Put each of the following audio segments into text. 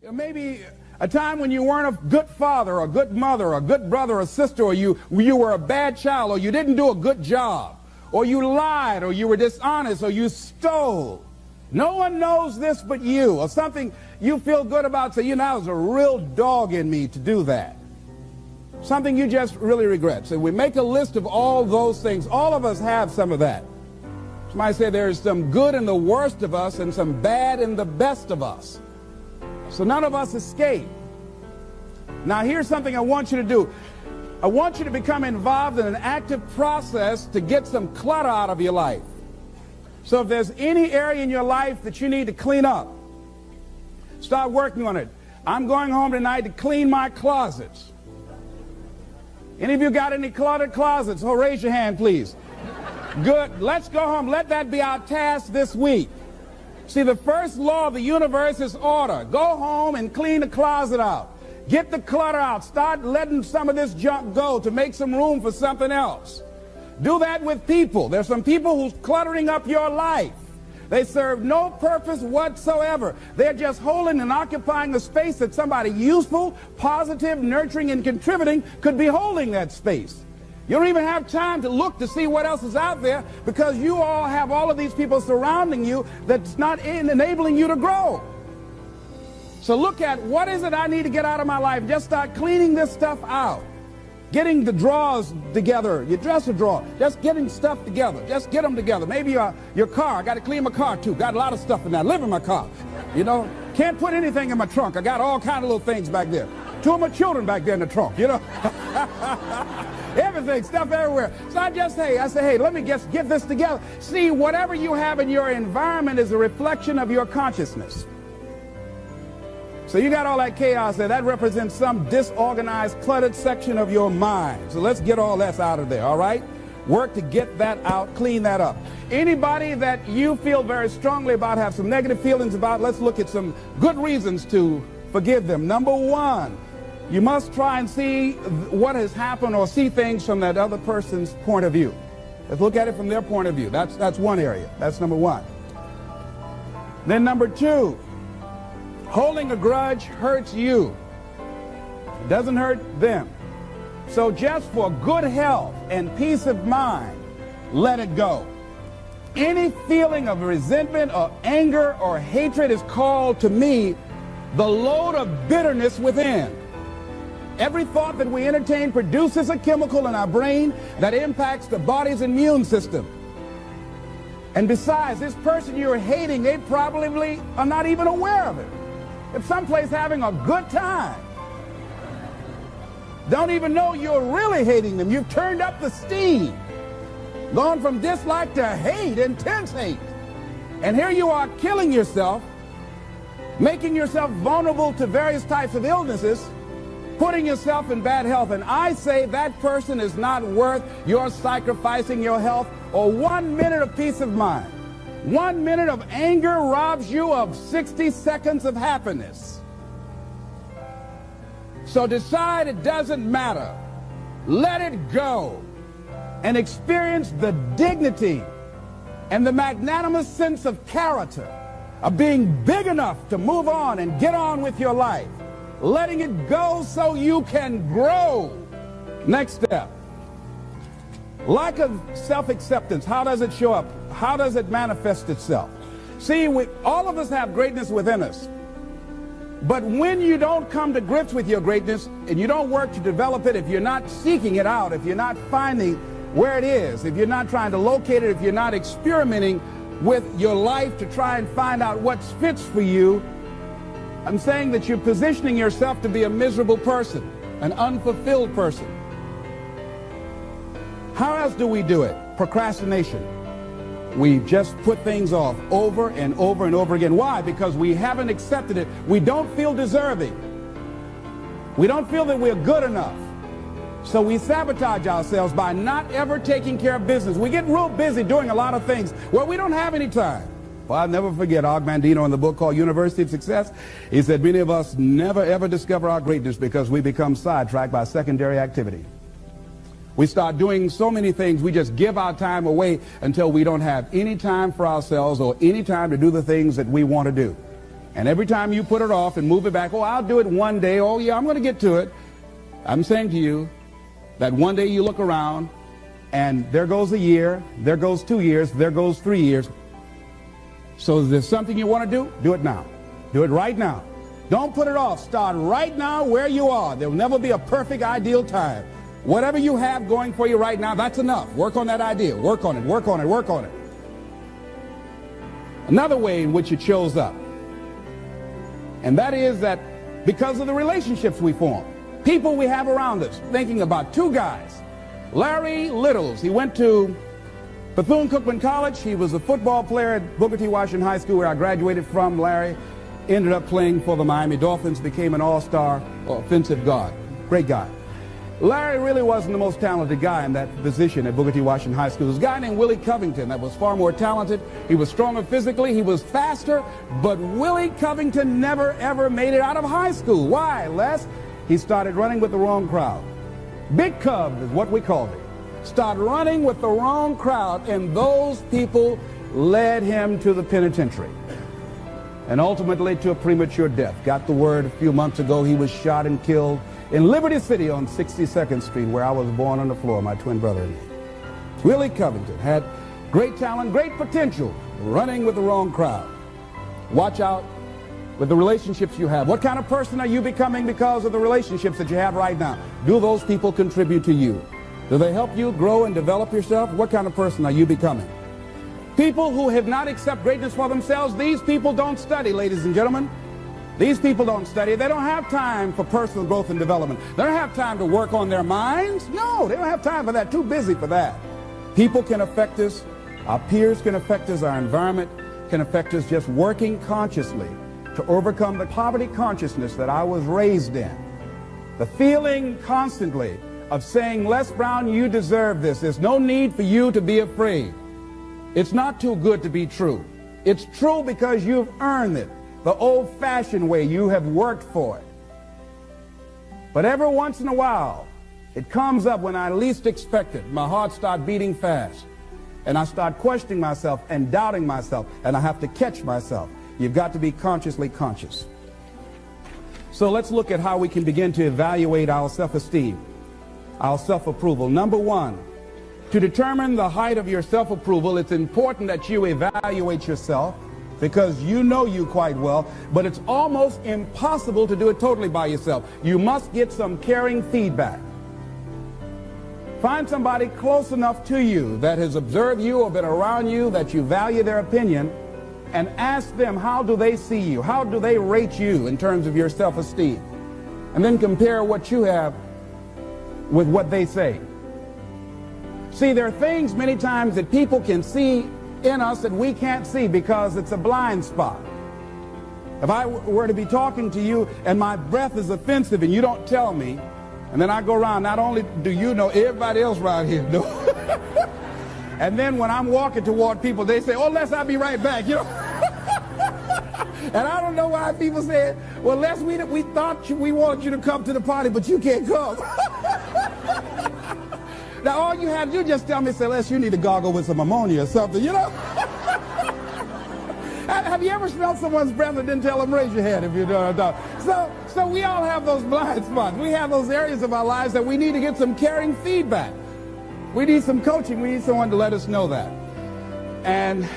Maybe a time when you weren't a good father a good mother a good brother or sister or you, you were a bad child or you didn't do a good job or you lied or you were dishonest or you stole. No one knows this but you or something you feel good about. Say, you know, there's a real dog in me to do that. Something you just really regret. So we make a list of all those things. All of us have some of that. Somebody say there's some good in the worst of us and some bad in the best of us. So none of us escape. Now here's something I want you to do. I want you to become involved in an active process to get some clutter out of your life. So if there's any area in your life that you need to clean up, start working on it. I'm going home tonight to clean my closets. Any of you got any cluttered closets? Oh, raise your hand, please. Good. Let's go home. Let that be our task this week. See, the first law of the universe is order. Go home and clean the closet out. Get the clutter out. Start letting some of this junk go to make some room for something else. Do that with people. There's some people who's cluttering up your life. They serve no purpose whatsoever. They're just holding and occupying a space that somebody useful, positive, nurturing, and contributing could be holding that space. You don't even have time to look to see what else is out there because you all have all of these people surrounding you that's not enabling you to grow. So look at what is it I need to get out of my life. Just start cleaning this stuff out. Getting the drawers together, your dresser drawer, just getting stuff together. Just get them together. Maybe your, your car, I got to clean my car too. Got a lot of stuff in there. Live in my car. You know, can't put anything in my trunk. I got all kind of little things back there. Two of my children back there in the trunk, you know. Everything, stuff everywhere. So I just, hey, I say, hey, let me just get this together. See, whatever you have in your environment is a reflection of your consciousness. So you got all that chaos there. That represents some disorganized, cluttered section of your mind. So let's get all that out of there, all right? Work to get that out, clean that up. Anybody that you feel very strongly about, have some negative feelings about, let's look at some good reasons to forgive them. Number one, you must try and see what has happened or see things from that other person's point of view. Let's look at it from their point of view. That's, that's one area. That's number one. Then number two, Holding a grudge hurts you. It doesn't hurt them. So just for good health and peace of mind, let it go. Any feeling of resentment or anger or hatred is called to me the load of bitterness within. Every thought that we entertain produces a chemical in our brain that impacts the body's immune system. And besides, this person you're hating, they probably are not even aware of it. If someplace having a good time, don't even know you're really hating them. You've turned up the steam, gone from dislike to hate, intense hate. And here you are killing yourself, making yourself vulnerable to various types of illnesses, putting yourself in bad health. And I say that person is not worth your sacrificing your health or one minute of peace of mind. One minute of anger robs you of 60 seconds of happiness. So decide it doesn't matter. Let it go and experience the dignity and the magnanimous sense of character of being big enough to move on and get on with your life. Letting it go so you can grow. Next step. Lack of self-acceptance, how does it show up? How does it manifest itself? See, we, all of us have greatness within us. But when you don't come to grips with your greatness and you don't work to develop it, if you're not seeking it out, if you're not finding where it is, if you're not trying to locate it, if you're not experimenting with your life to try and find out what fits for you, I'm saying that you're positioning yourself to be a miserable person, an unfulfilled person. How else do we do it? Procrastination. We just put things off over and over and over again. Why? Because we haven't accepted it. We don't feel deserving. We don't feel that we're good enough. So we sabotage ourselves by not ever taking care of business. We get real busy doing a lot of things where we don't have any time. Well, I'll never forget Og Mandino in the book called University of Success. He said many of us never ever discover our greatness because we become sidetracked by secondary activity. We start doing so many things, we just give our time away until we don't have any time for ourselves or any time to do the things that we want to do. And every time you put it off and move it back, oh, I'll do it one day. Oh, yeah, I'm going to get to it. I'm saying to you that one day you look around and there goes a year, there goes two years, there goes three years. So if there's something you want to do, do it now. Do it right now. Don't put it off. Start right now where you are. There will never be a perfect, ideal time. Whatever you have going for you right now, that's enough. Work on that idea. Work on it, work on it, work on it. Another way in which it shows up, and that is that because of the relationships we form, people we have around us, thinking about two guys. Larry Littles, he went to Bethune-Cookman College. He was a football player at Booker T. Washington High School where I graduated from. Larry ended up playing for the Miami Dolphins, became an all-star offensive guard. Great guy. Larry really wasn't the most talented guy in that position at Booker T. Washington High School. There was a guy named Willie Covington that was far more talented. He was stronger physically. He was faster. But Willie Covington never, ever made it out of high school. Why, Les? He started running with the wrong crowd. Big Cub is what we called him. Started running with the wrong crowd, and those people led him to the penitentiary and ultimately to a premature death. Got the word a few months ago he was shot and killed in Liberty City on 62nd Street, where I was born on the floor, my twin brother and me. Willie Covington had great talent, great potential, running with the wrong crowd. Watch out with the relationships you have. What kind of person are you becoming because of the relationships that you have right now? Do those people contribute to you? Do they help you grow and develop yourself? What kind of person are you becoming? People who have not accepted greatness for themselves, these people don't study, ladies and gentlemen. These people don't study. They don't have time for personal growth and development. They don't have time to work on their minds. No, they don't have time for that. Too busy for that. People can affect us. Our peers can affect us. Our environment can affect us just working consciously to overcome the poverty consciousness that I was raised in. The feeling constantly of saying, Les Brown, you deserve this. There's no need for you to be afraid. It's not too good to be true. It's true because you've earned it the old-fashioned way. You have worked for it. But every once in a while, it comes up when I least expect it. My heart starts beating fast. And I start questioning myself and doubting myself. And I have to catch myself. You've got to be consciously conscious. So let's look at how we can begin to evaluate our self-esteem, our self-approval. Number one, to determine the height of your self-approval, it's important that you evaluate yourself because you know you quite well, but it's almost impossible to do it totally by yourself. You must get some caring feedback. Find somebody close enough to you that has observed you or been around you that you value their opinion and ask them how do they see you? How do they rate you in terms of your self-esteem? And then compare what you have with what they say. See, there are things many times that people can see in us that we can't see because it's a blind spot. If I were to be talking to you and my breath is offensive and you don't tell me, and then I go around, not only do you know, everybody else around here know. and then when I'm walking toward people, they say, oh, Les, I'll be right back, you know. and I don't know why people say, well, Les, we, we thought you, we wanted you to come to the party, but you can't come. Now, all you to do just tell me, Les, you need to gargle with some ammonia or something, you know? have you ever smelled someone's breath and didn't tell them? Raise your hand if you don't. So, so we all have those blind spots. We have those areas of our lives that we need to get some caring feedback. We need some coaching. We need someone to let us know that. And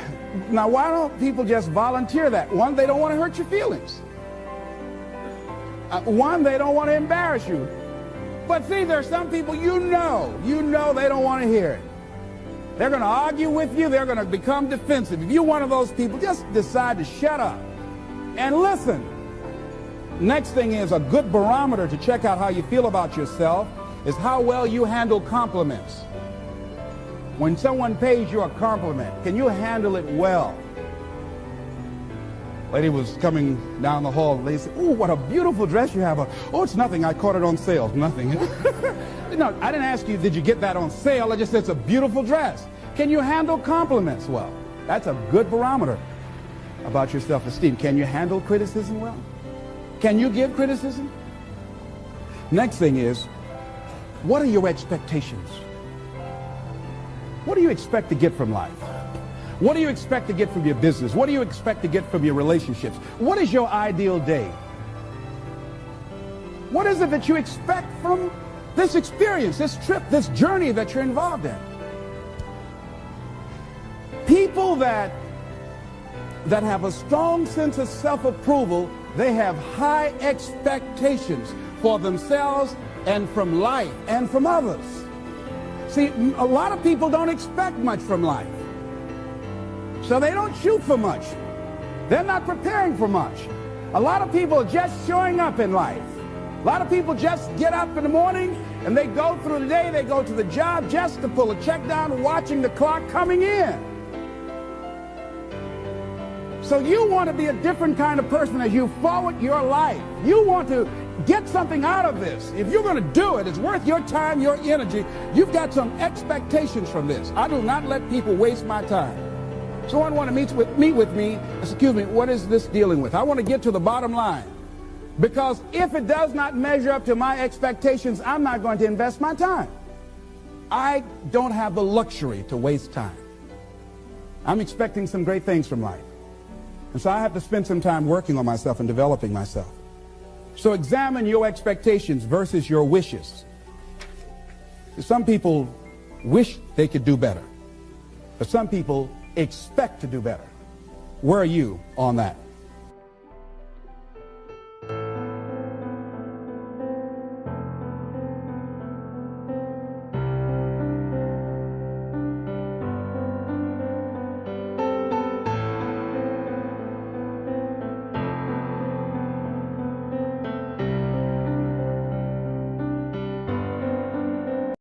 now, why don't people just volunteer that? One, they don't want to hurt your feelings. Uh, one, they don't want to embarrass you. But see, there's some people you know, you know they don't want to hear it. They're going to argue with you. They're going to become defensive. If you're one of those people, just decide to shut up and listen. Next thing is a good barometer to check out how you feel about yourself is how well you handle compliments. When someone pays you a compliment, can you handle it well? Lady was coming down the hall. They said, oh, what a beautiful dress you have. Oh, it's nothing. I caught it on sale. Nothing. no, I didn't ask you, did you get that on sale? I just said, it's a beautiful dress. Can you handle compliments well? That's a good barometer about your self-esteem. Can you handle criticism well? Can you give criticism? Next thing is, what are your expectations? What do you expect to get from life? What do you expect to get from your business? What do you expect to get from your relationships? What is your ideal day? What is it that you expect from this experience, this trip, this journey that you're involved in? People that that have a strong sense of self-approval, they have high expectations for themselves and from life and from others. See, a lot of people don't expect much from life. So they don't shoot for much. They're not preparing for much. A lot of people are just showing up in life. A lot of people just get up in the morning and they go through the day, they go to the job just to pull a check down, watching the clock coming in. So you want to be a different kind of person as you forward your life. You want to get something out of this. If you're going to do it, it's worth your time, your energy. You've got some expectations from this. I do not let people waste my time. Someone want to meet with, meet with me. Excuse me, what is this dealing with? I want to get to the bottom line. Because if it does not measure up to my expectations, I'm not going to invest my time. I don't have the luxury to waste time. I'm expecting some great things from life. And so I have to spend some time working on myself and developing myself. So examine your expectations versus your wishes. Some people wish they could do better, but some people expect to do better. Where are you on that?